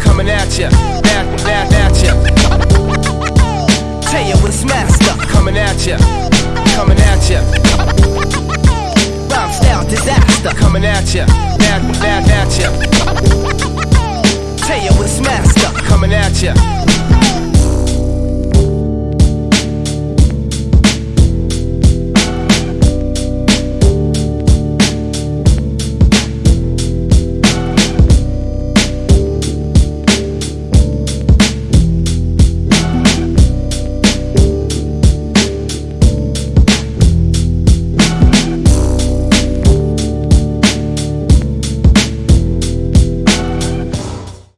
Coming at ya, at, at, at ya. Tell it's master, coming at ya, coming at ya. Rhyme style disaster, coming at ya, at, at, at ya. Tell it's master, coming at ya.